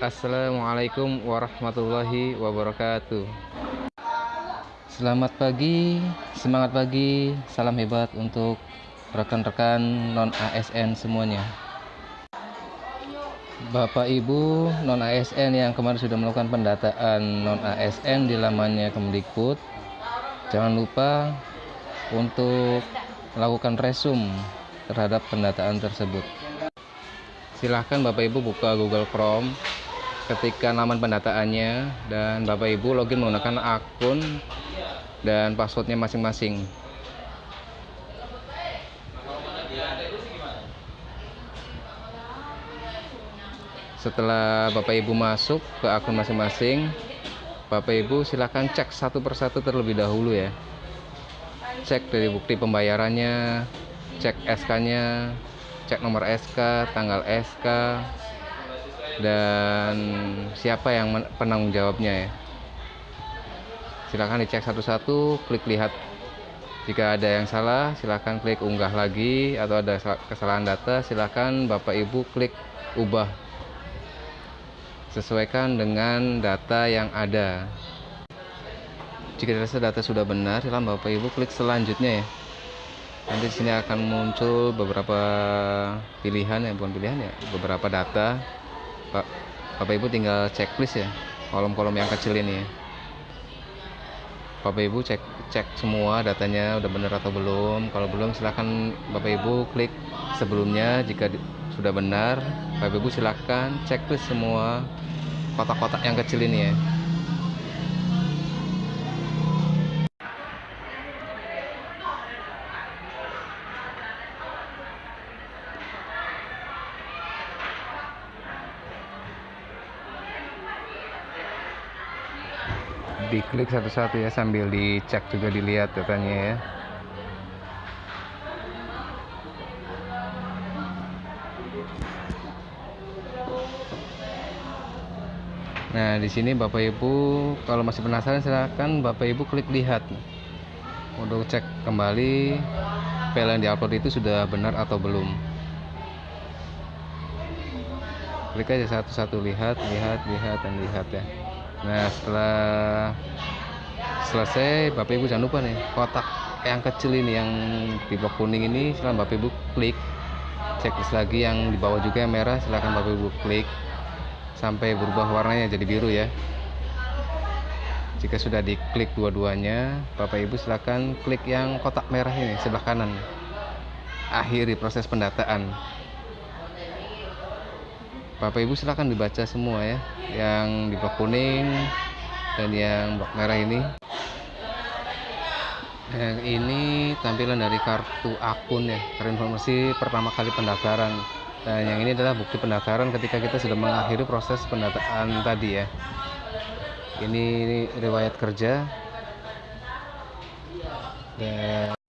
Assalamualaikum warahmatullahi wabarakatuh. Selamat pagi, semangat pagi, salam hebat untuk rekan-rekan non-ASN semuanya. Bapak Ibu non-ASN yang kemarin sudah melakukan pendataan non-ASN di lamannya Kemdikbud Jangan lupa untuk melakukan resum terhadap pendataan tersebut. Silahkan Bapak Ibu buka Google Chrome ketika laman pendataannya dan Bapak Ibu login menggunakan akun dan passwordnya masing-masing. Setelah Bapak Ibu masuk ke akun masing-masing Bapak Ibu silahkan cek satu persatu terlebih dahulu ya. Cek dari bukti pembayarannya cek SK nya cek nomor SK, tanggal SK, dan siapa yang penanggung jawabnya ya. Silahkan dicek satu-satu, klik lihat. Jika ada yang salah, silahkan klik unggah lagi, atau ada kesalahan data, silahkan Bapak Ibu klik ubah. Sesuaikan dengan data yang ada. Jika data sudah benar, silahkan Bapak Ibu klik selanjutnya ya nanti di sini akan muncul beberapa pilihan ya bukan pilihan ya beberapa data Pak Bapak Ibu tinggal checklist ya kolom-kolom yang kecil ini. Ya Bapak Ibu cek cek semua datanya udah benar atau belum. Kalau belum silahkan Bapak Ibu klik sebelumnya jika di, sudah benar. Bapak Ibu silahkan checklist semua kotak-kotak yang kecil ini ya diklik satu-satu ya sambil dicek juga dilihat datanya ya. Nah, di sini Bapak Ibu kalau masih penasaran silahkan Bapak Ibu klik lihat. Untuk cek kembali file yang diupload itu sudah benar atau belum. Klik aja satu-satu lihat, lihat, lihat dan lihat ya nah setelah selesai bapak ibu jangan lupa nih kotak yang kecil ini yang di blok kuning ini silahkan bapak ibu klik. Checklist lagi yang di bawah juga yang merah silahkan bapak ibu klik. Sampai berubah warnanya jadi biru ya. Jika sudah diklik dua-duanya bapak ibu silahkan klik yang kotak merah ini sebelah kanan. Akhiri proses pendataan Bapak Ibu silahkan dibaca semua ya. Yang di blok kuning dan yang blok merah ini. Yang ini tampilan dari kartu akun ya. Informasi pertama kali pendaftaran. Dan yang ini adalah bukti pendaftaran ketika kita sudah mengakhiri proses pendataan tadi ya. Ini riwayat kerja. Dan